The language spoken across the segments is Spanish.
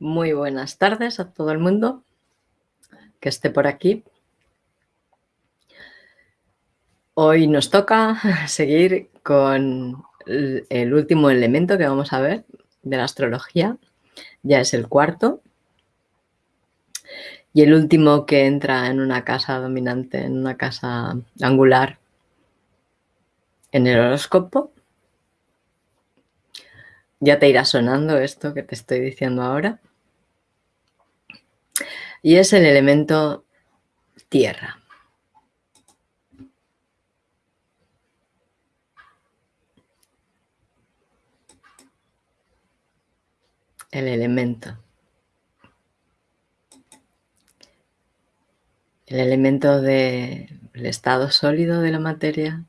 Muy buenas tardes a todo el mundo que esté por aquí. Hoy nos toca seguir con el último elemento que vamos a ver de la astrología. Ya es el cuarto. Y el último que entra en una casa dominante, en una casa angular en el horóscopo. Ya te irá sonando esto que te estoy diciendo ahora. Y es el elemento tierra. El elemento. El elemento del estado sólido de la materia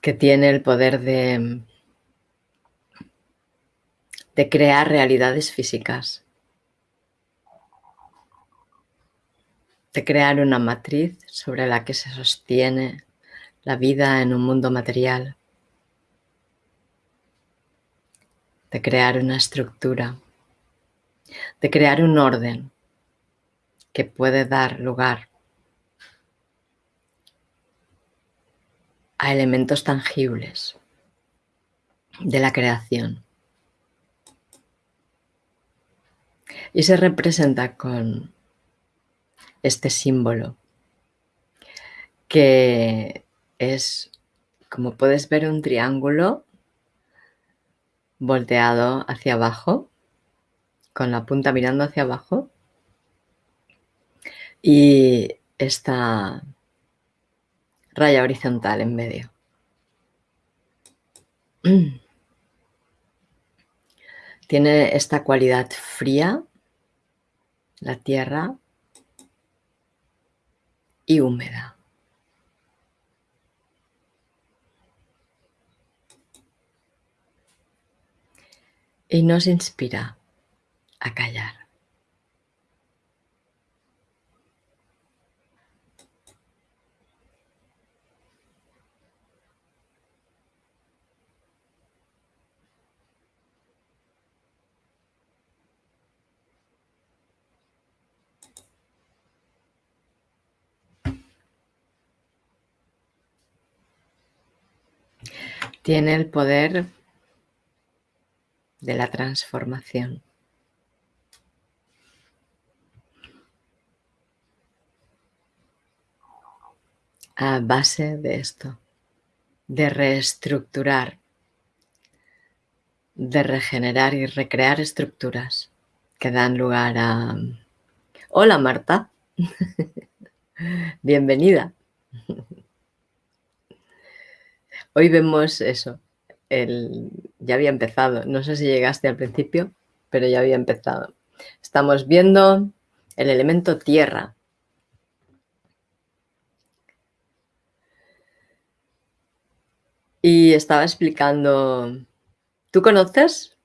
que tiene el poder de, crear realidades físicas, de crear una matriz sobre la que se sostiene la vida en un mundo material, de crear una estructura, de crear un orden que puede dar lugar a elementos tangibles de la creación. Y se representa con este símbolo que es, como puedes ver, un triángulo volteado hacia abajo, con la punta mirando hacia abajo. Y esta raya horizontal en medio. Tiene esta cualidad fría, la tierra, y húmeda. Y nos inspira a callar. Tiene el poder de la transformación. A base de esto, de reestructurar, de regenerar y recrear estructuras que dan lugar a... Hola Marta, bienvenida. Hoy vemos eso. El, ya había empezado. No sé si llegaste al principio, pero ya había empezado. Estamos viendo el elemento tierra. Y estaba explicando, ¿tú conoces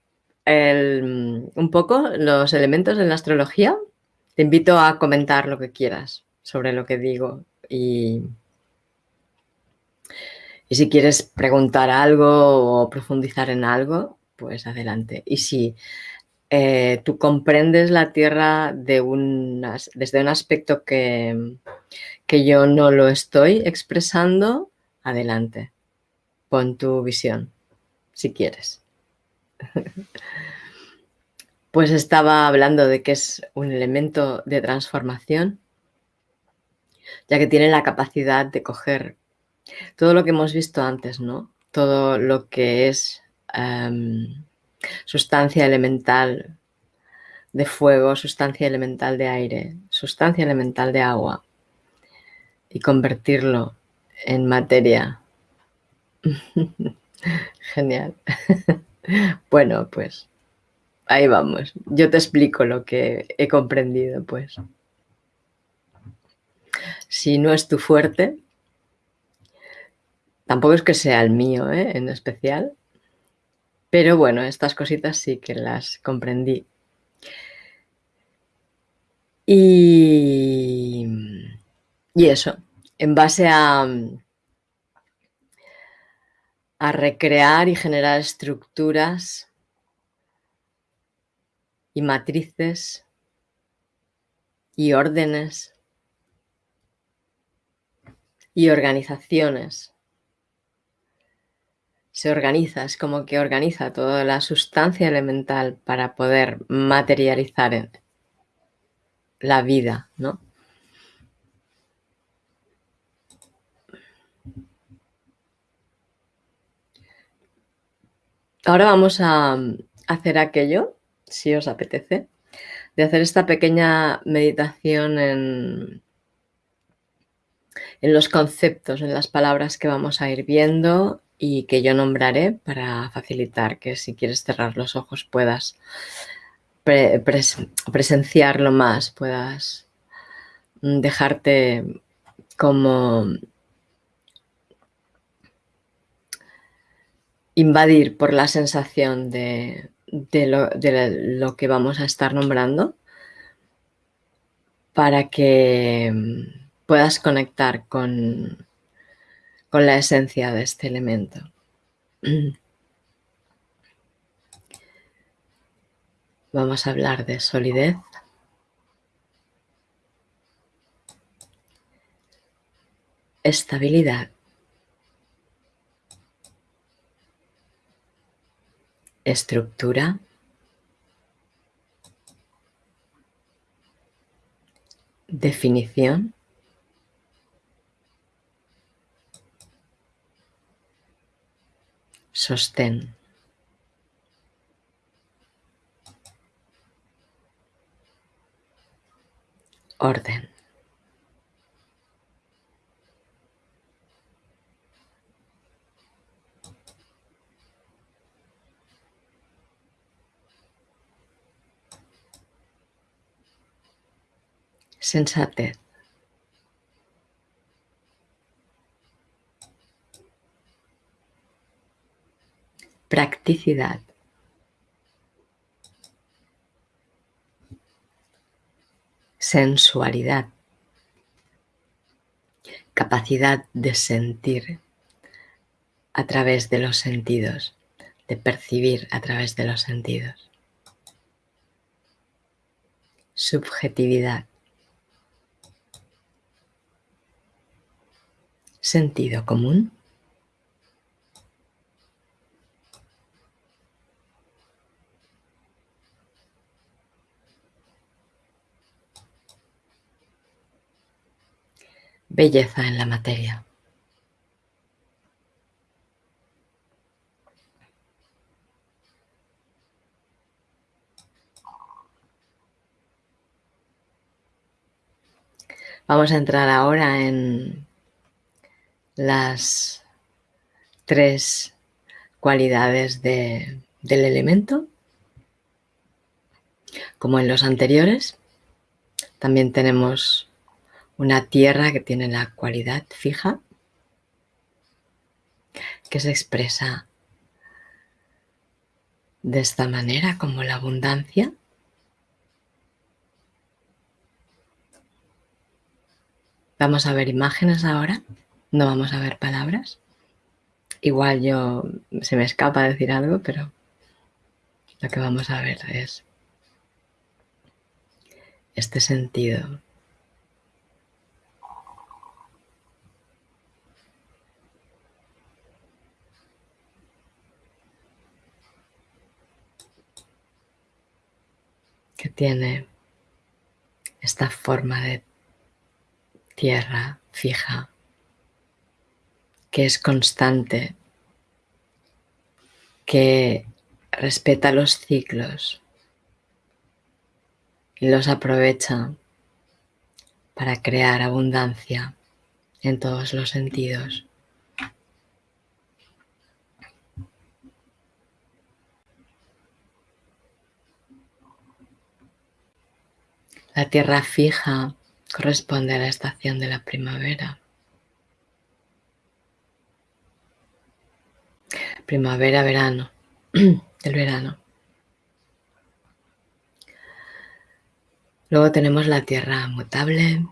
un poco los elementos de la astrología? Te invito a comentar lo que quieras sobre lo que digo y y si quieres preguntar algo o profundizar en algo, pues adelante. Y si eh, tú comprendes la Tierra de desde un aspecto que, que yo no lo estoy expresando, adelante. Pon tu visión, si quieres. Pues estaba hablando de que es un elemento de transformación, ya que tiene la capacidad de coger todo lo que hemos visto antes, ¿no? Todo lo que es em, sustancia elemental de fuego, sustancia elemental de aire, sustancia elemental de agua y convertirlo en materia. Genial. bueno, pues ahí vamos. Yo te explico lo que he comprendido, pues. Si no es tu fuerte, Tampoco es que sea el mío, ¿eh? en especial. Pero bueno, estas cositas sí que las comprendí. Y Y eso, en base a, a recrear y generar estructuras y matrices y órdenes y organizaciones. Se organiza, es como que organiza toda la sustancia elemental para poder materializar la vida, ¿no? Ahora vamos a hacer aquello, si os apetece, de hacer esta pequeña meditación en, en los conceptos, en las palabras que vamos a ir viendo y que yo nombraré para facilitar que si quieres cerrar los ojos puedas presenciarlo más, puedas dejarte como invadir por la sensación de, lo, que vamos a estar nombrando para que mm, puedas conectar con, con la esencia de este elemento. Vamos a hablar de solidez. Estabilidad. estructura, definición, sostén. Orden. sensatez. Practicidad. Sensualidad. Capacidad de sentir a través de los sentidos, de percibir a través de los sentidos. Subjetividad. sentido común? Belleza en la materia. Vamos a entrar ahora en las tres cualidades del elemento, como en los anteriores. También tenemos una tierra que tiene la cualidad fija, que se expresa de esta manera como la abundancia. Vamos a ver imágenes ahora no vamos a ver palabras. Igual yo se me escapa decir algo, pero lo que vamos a ver es este sentido. Que tiene esta forma de tierra fija que es constante, que respeta los ciclos y los aprovecha para crear abundancia en todos los sentidos. La tierra fija corresponde a la estación de la primavera. Primavera, verano, el verano. Luego tenemos la tierra mutable.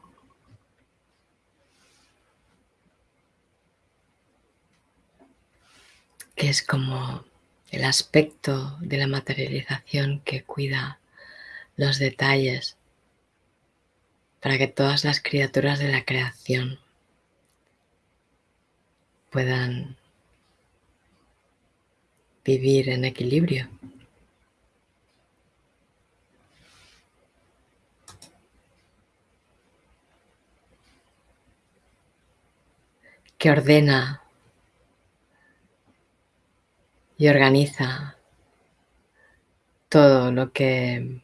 que es como el aspecto de la materialización que cuida los detalles para que todas las criaturas de la creación puedan vivir en equilibrio. que ordena y organiza todo lo que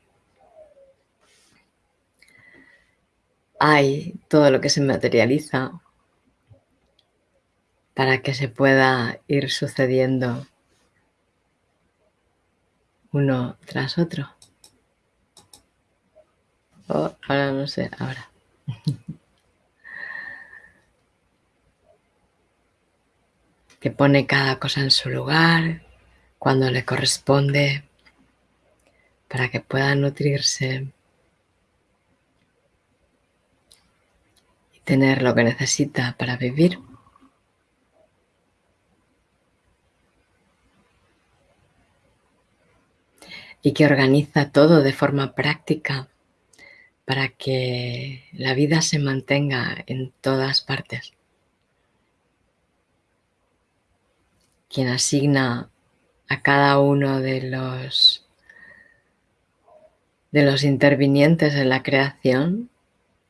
hay, todo lo que se materializa para que se pueda ir sucediendo uno tras otro. Oh, ahora no sé, ahora. que pone cada cosa en su lugar, cuando le corresponde, para que pueda nutrirse y tener lo que necesita para vivir. y que organiza todo de forma práctica para que la vida se mantenga en todas partes. Quien asigna a cada uno de los de los intervinientes en la creación,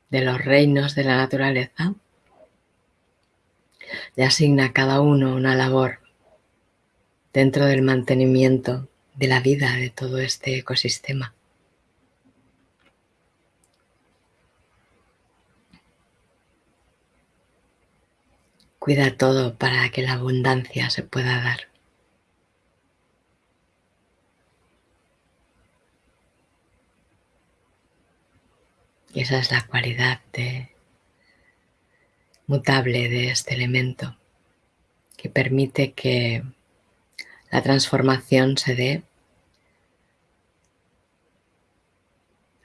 de los reinos de la naturaleza, le asigna a cada uno una labor dentro del mantenimiento de la vida de todo este ecosistema. Cuida todo para que la abundancia se pueda dar. Y esa es la cualidad de, mutable de este elemento que permite que la transformación se dé.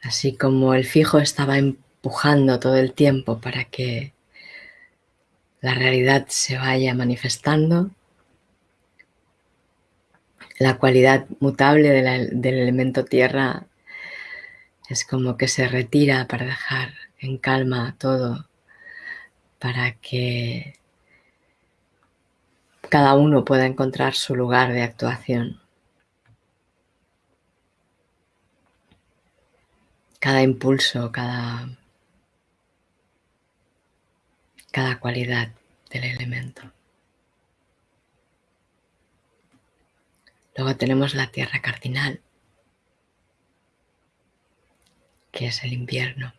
Así como el fijo estaba empujando todo el tiempo para que la realidad se vaya manifestando, la cualidad mutable del elemento tierra es como que se retira para dejar en calma todo, para que cada uno pueda encontrar su lugar de actuación. Cada impulso, cada, cada cualidad del elemento. Luego tenemos la tierra cardinal, que es el invierno.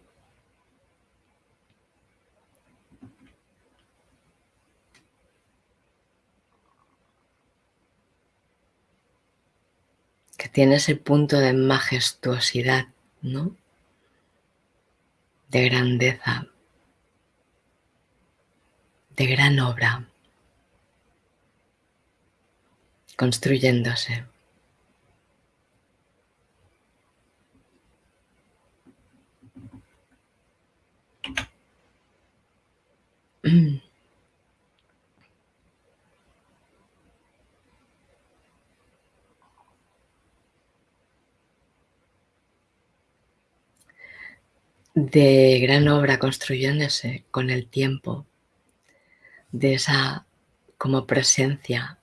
que tiene ese punto de majestuosidad, ¿no? De grandeza, de gran obra, construyéndose. De gran obra construyéndose con el tiempo, de esa como presencia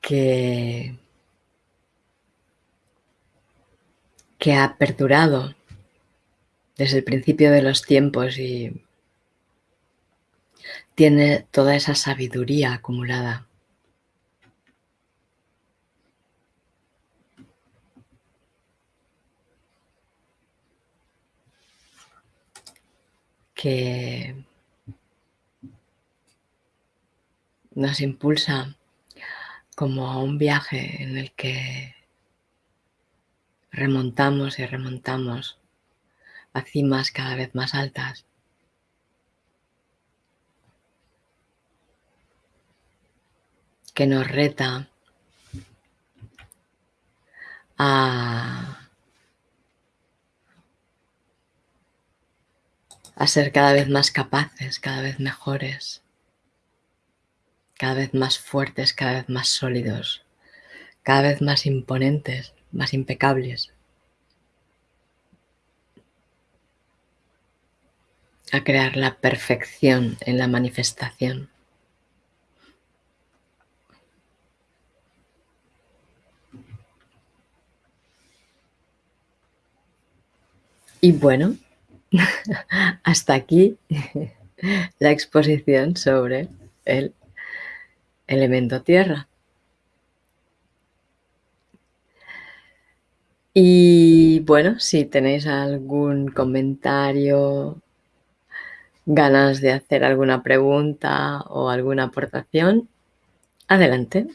que, que ha perdurado desde el principio de los tiempos y tiene toda esa sabiduría acumulada. Que nos impulsa como a un viaje en el que remontamos y remontamos a cimas cada vez más altas. que nos reta a a ser cada vez más capaces, cada vez mejores, cada vez más fuertes, cada vez más sólidos, cada vez más imponentes, más impecables. A crear la perfección en la manifestación. Y bueno, hasta aquí la exposición sobre el elemento tierra. Y bueno, si tenéis algún comentario, ganas de hacer alguna pregunta o alguna aportación, adelante.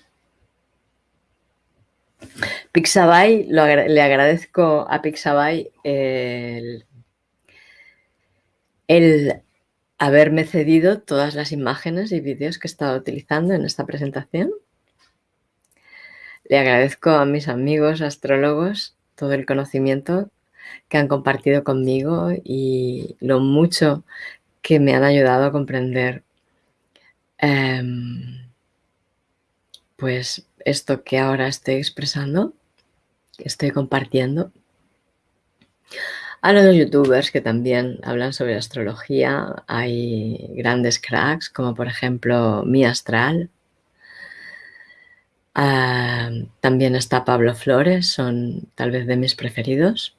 Pixabay, le agradezco a Pixabay el, el haberme cedido todas las imágenes y vídeos que he estado utilizando en esta presentación. Le agradezco a mis amigos astrólogos todo el conocimiento que han compartido conmigo y lo mucho que me han ayudado a comprender em, pues esto que ahora estoy expresando, que estoy compartiendo. A los youtubers que también hablan sobre astrología, hay grandes cracks, como por ejemplo Mi Astral. Ah, también está Pablo Flores, son tal vez de mis preferidos.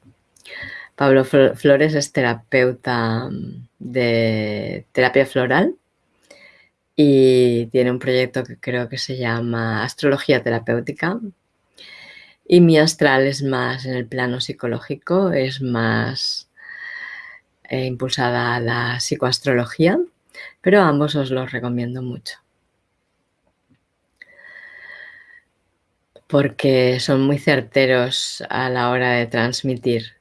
Pablo Flores es terapeuta de terapia floral y tiene un proyecto que creo que se llama Astrología Terapéutica. Y mi astral es más en el plano psicológico, es más eh, impulsada a la psicoastrología, pero ambos os los recomiendo mucho. Porque son muy certeros a la hora de transmitir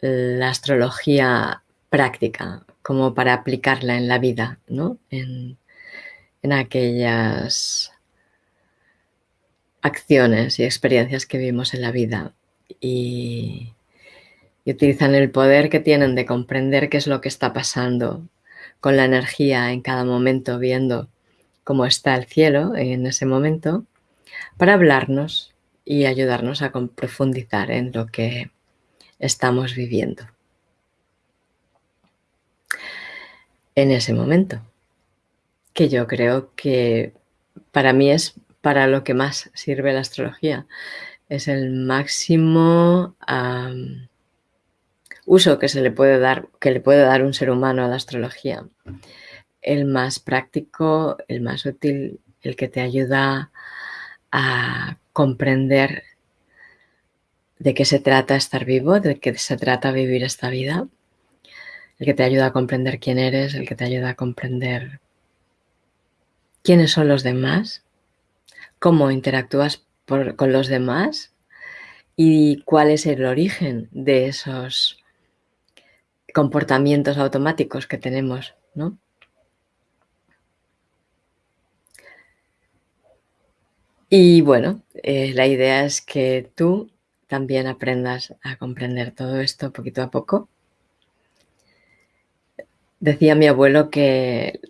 la astrología práctica, como para aplicarla en la vida, ¿no? En, aquellas acciones y experiencias que vivimos en la vida y, y, utilizan el poder que tienen de comprender qué es lo que está pasando con la energía en cada momento, viendo cómo está el cielo en ese momento, para hablarnos y ayudarnos a profundizar en lo que estamos viviendo. en ese momento, que yo creo que para mí es para lo que más sirve la astrología. Es el máximo uso que se le puede dar, que le puede dar un ser humano a la astrología. El más práctico, el más útil, el que te ayuda a comprender de qué se trata estar vivo, de qué se trata vivir esta vida el que te ayuda a comprender quién eres, el que te ayuda a comprender quiénes son los demás, cómo interactúas con los demás y cuál es el origen de esos comportamientos automáticos que tenemos, ¿no? Y bueno, eh, la idea es que tú también aprendas a comprender todo esto poquito a poco Decía mi abuelo que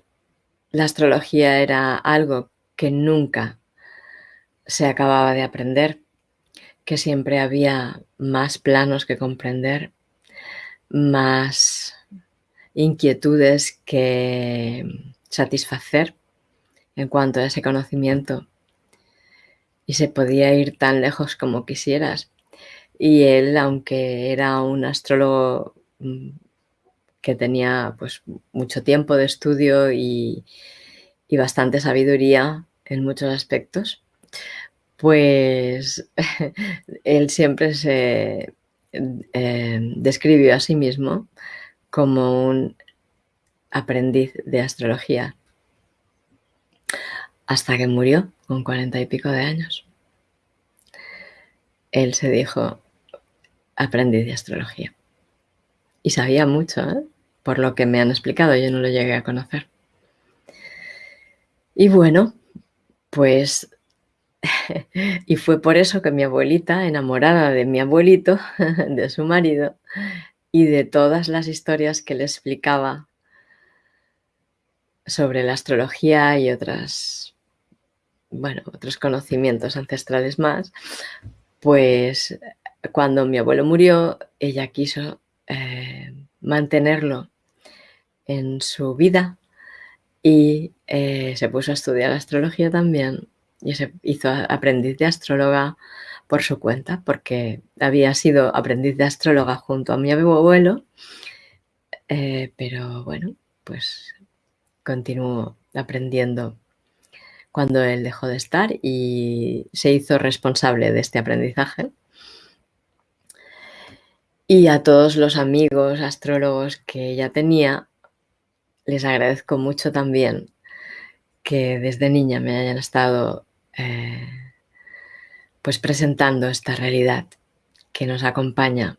la astrología era algo que nunca se acababa de aprender, que siempre había más planos que comprender, más inquietudes que satisfacer en cuanto a ese conocimiento y se podía ir tan lejos como quisieras. Y él, aunque era un astrólogo mm, que tenía pues mucho tiempo de estudio y, bastante sabiduría en muchos aspectos, pues él siempre se eh, describió a sí mismo como un aprendiz de astrología hasta que murió con cuarenta y pico de años. Él se dijo aprendiz de astrología. Y sabía mucho, ¿eh? por lo que me han explicado, yo no lo llegué a conocer. Y bueno, pues, y fue por eso que mi abuelita, enamorada de mi abuelito, de su marido, y de todas las historias que le explicaba sobre la astrología y otras, bueno, otros conocimientos ancestrales más, pues cuando mi abuelo murió, ella quiso eh, mantenerlo en su vida y eh, se puso a estudiar astrología también y se hizo aprendiz de astróloga por su cuenta, porque había sido aprendiz de astróloga junto a mi abuelo, eh, pero bueno, pues continuó aprendiendo cuando él dejó de estar y se hizo responsable de este aprendizaje. Y a todos los amigos astrólogos que ella tenía, les agradezco mucho también que desde niña me hayan estado eh, pues presentando esta realidad que nos acompaña,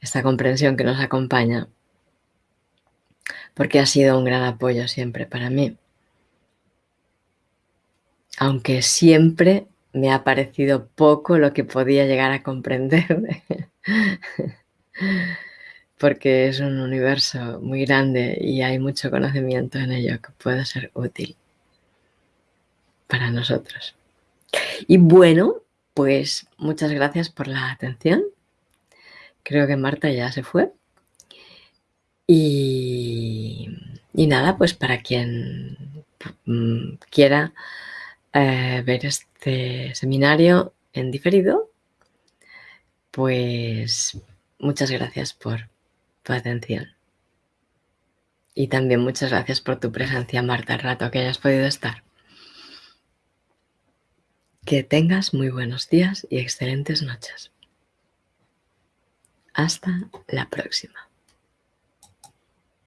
esta comprensión que nos acompaña, porque ha sido un gran apoyo siempre para mí. Aunque siempre me ha parecido poco lo que podía llegar a comprender, porque es un universo muy grande y hay mucho conocimiento en ello que puede ser útil para nosotros. Y bueno, pues muchas gracias por la atención. Creo que Marta ya se fue. Y, nada, pues para quien mm, quiera eh, ver este seminario en diferido, pues muchas gracias por tu atención. Y también muchas gracias por tu presencia, Marta, el rato que hayas podido estar. Que tengas muy buenos días y excelentes noches. Hasta la próxima.